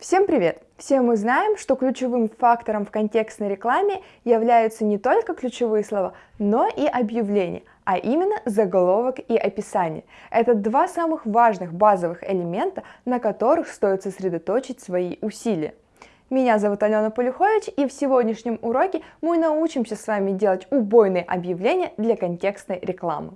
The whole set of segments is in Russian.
Всем привет! Все мы знаем, что ключевым фактором в контекстной рекламе являются не только ключевые слова, но и объявления, а именно заголовок и описание. Это два самых важных базовых элемента, на которых стоит сосредоточить свои усилия. Меня зовут Алена Полюхович, и в сегодняшнем уроке мы научимся с вами делать убойные объявления для контекстной рекламы.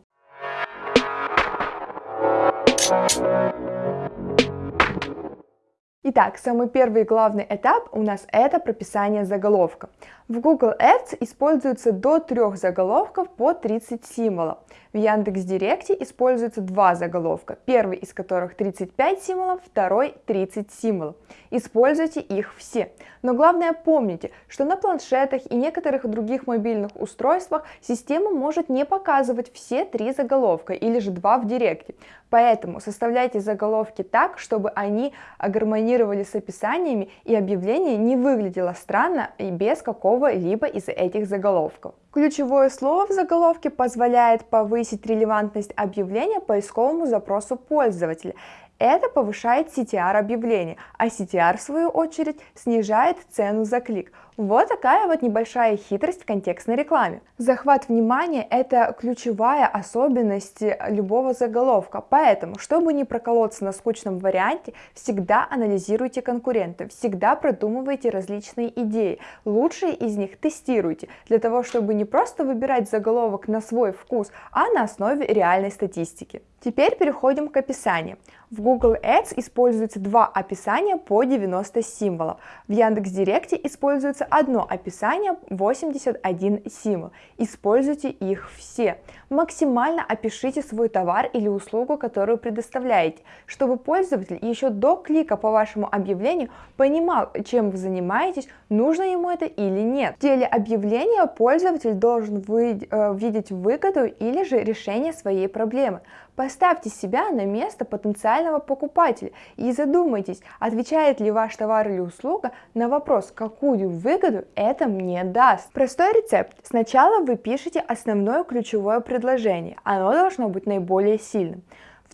Итак, самый первый главный этап у нас это прописание заголовка. В Google Ads используется до трех заголовков по 30 символов. В Яндекс.Директе используется два заголовка, первый из которых 35 символов, второй 30 символов. Используйте их все. Но главное помните, что на планшетах и некоторых других мобильных устройствах система может не показывать все три заголовка или же два в Директе. Поэтому составляйте заголовки так, чтобы они гармонировали с описаниями и объявление не выглядело странно и без какого какого-либо из этих заголовков. Ключевое слово в заголовке позволяет повысить релевантность объявления поисковому запросу пользователя. Это повышает CTR объявления, а CTR в свою очередь снижает цену за клик. Вот такая вот небольшая хитрость в контекстной рекламе. Захват внимания – это ключевая особенность любого заголовка, поэтому, чтобы не проколоться на скучном варианте, всегда анализируйте конкурентов, всегда продумывайте различные идеи, лучшие из них тестируйте, для того, чтобы не просто выбирать заголовок на свой вкус, а на основе реальной статистики. Теперь переходим к описанию. В Google Ads используется два описания по 90 символов. В Яндекс.Директе используется используется одно описание 81 символ. Используйте их все. Максимально опишите свой товар или услугу, которую предоставляете, чтобы пользователь еще до клика по вашему объявлению понимал, чем вы занимаетесь, нужно ему это или нет. В деле объявления пользователь должен вы, э, видеть выгоду или же решение своей проблемы. Поставьте себя на место потенциального покупателя и задумайтесь, отвечает ли ваш товар или услуга на вопрос, какую выгоду это мне даст. Простой рецепт. Сначала вы пишете основное ключевое предложение, оно должно быть наиболее сильным.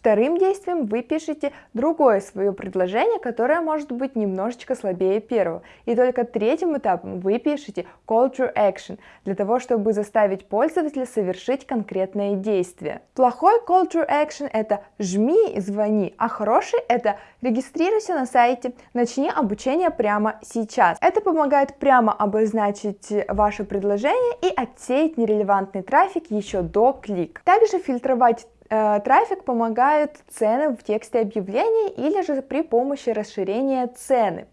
Вторым действием вы пишете другое свое предложение, которое может быть немножечко слабее первого. И только третьим этапом вы пишете call to action, для того, чтобы заставить пользователя совершить конкретное действие. Плохой call to action это жми и звони, а хороший это регистрируйся на сайте, начни обучение прямо сейчас. Это помогает прямо обозначить ваше предложение и отсеять нерелевантный трафик еще до клик. Также фильтровать трафик помогает цены в тексте объявлений или же при помощи расширения цены.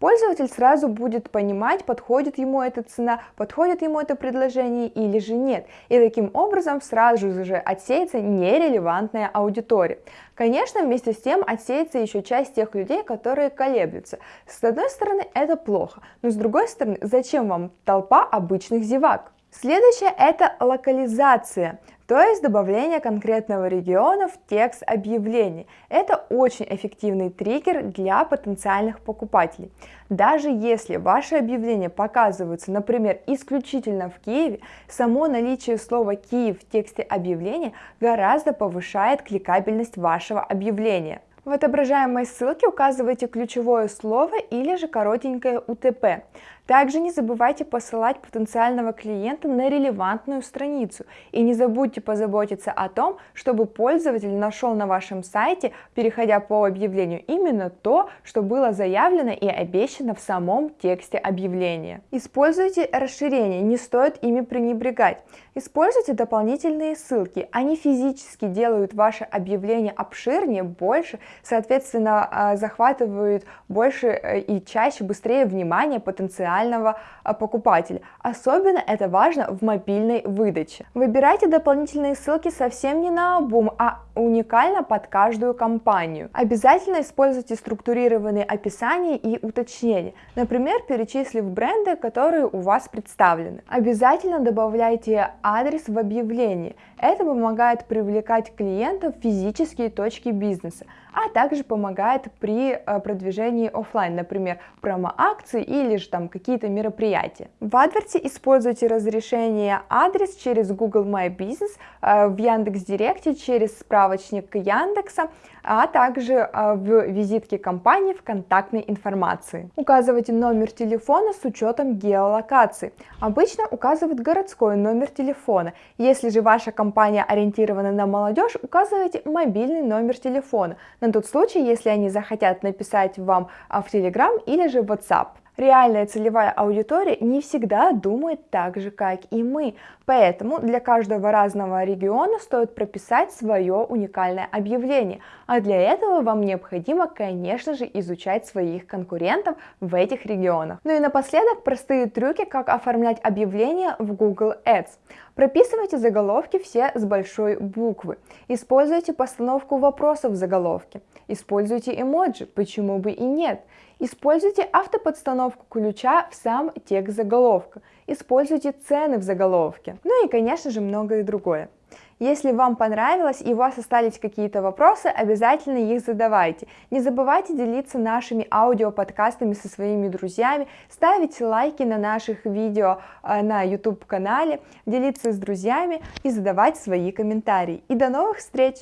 Пользователь сразу будет понимать, подходит ему эта цена, подходит ему это предложение или же нет. И таким образом сразу же отсеется нерелевантная аудитория. Конечно, вместе с тем отсеется еще часть тех людей, которые колеблются. С одной стороны, это плохо, но с другой стороны, зачем вам толпа обычных зевак? Следующее это локализация то есть добавление конкретного региона в текст объявлений. Это очень эффективный триггер для потенциальных покупателей. Даже если ваши объявления показываются, например, исключительно в Киеве, само наличие слова «Киев» в тексте объявления гораздо повышает кликабельность вашего объявления. В отображаемой ссылке указывайте ключевое слово или же коротенькое УТП. Также не забывайте посылать потенциального клиента на релевантную страницу и не забудьте позаботиться о том, чтобы пользователь нашел на вашем сайте, переходя по объявлению, именно то, что было заявлено и обещано в самом тексте объявления. Используйте расширения, не стоит ими пренебрегать. Используйте дополнительные ссылки, они физически делают ваше объявление обширнее, больше, соответственно а, захватывают больше э, и чаще, быстрее внимание потенциального потенциального а, покупателя. Особенно это важно в мобильной выдаче. Выбирайте дополнительные ссылки совсем не на обум, а уникально под каждую компанию. Обязательно используйте структурированные описания и уточнения, например, перечислив бренды, которые у вас представлены. Обязательно добавляйте адрес в объявлении. Это помогает привлекать клиентов в физические точки бизнеса, а также помогает при э, продвижении офлайн, например, промо-акции или же там какие-то мероприятия. В AdWords используйте разрешение адрес через Google My Business, э, в Яндекс.Директе через справочник Яндекса, а также э, в визитке компании в контактной информации. Указывайте номер телефона с учетом геолокации. Обычно указывают городской номер телефона. Если же ваша компания ориентирована на молодежь, указывайте мобильный номер телефона на тот случай, если они захотят написать вам а, в Telegram или же WhatsApp. Реальная целевая аудитория не всегда думает так же, как и мы, поэтому для каждого разного региона стоит прописать свое уникальное объявление, а для этого вам необходимо, конечно же, изучать своих конкурентов в этих регионах. Ну и напоследок простые трюки, как оформлять объявления в Google Ads. Прописывайте заголовки все с большой буквы. Используйте постановку вопросов в заголовке. Используйте эмоджи, почему бы и нет. Используйте автоподстановку ключа в сам текст заголовка. Используйте цены в заголовке. Ну и, конечно же, многое другое. Если вам понравилось и у вас остались какие-то вопросы, обязательно их задавайте. Не забывайте делиться нашими аудиоподкастами со своими друзьями, ставить лайки на наших видео э, на YouTube канале, делиться с друзьями и задавать свои комментарии. И до новых встреч!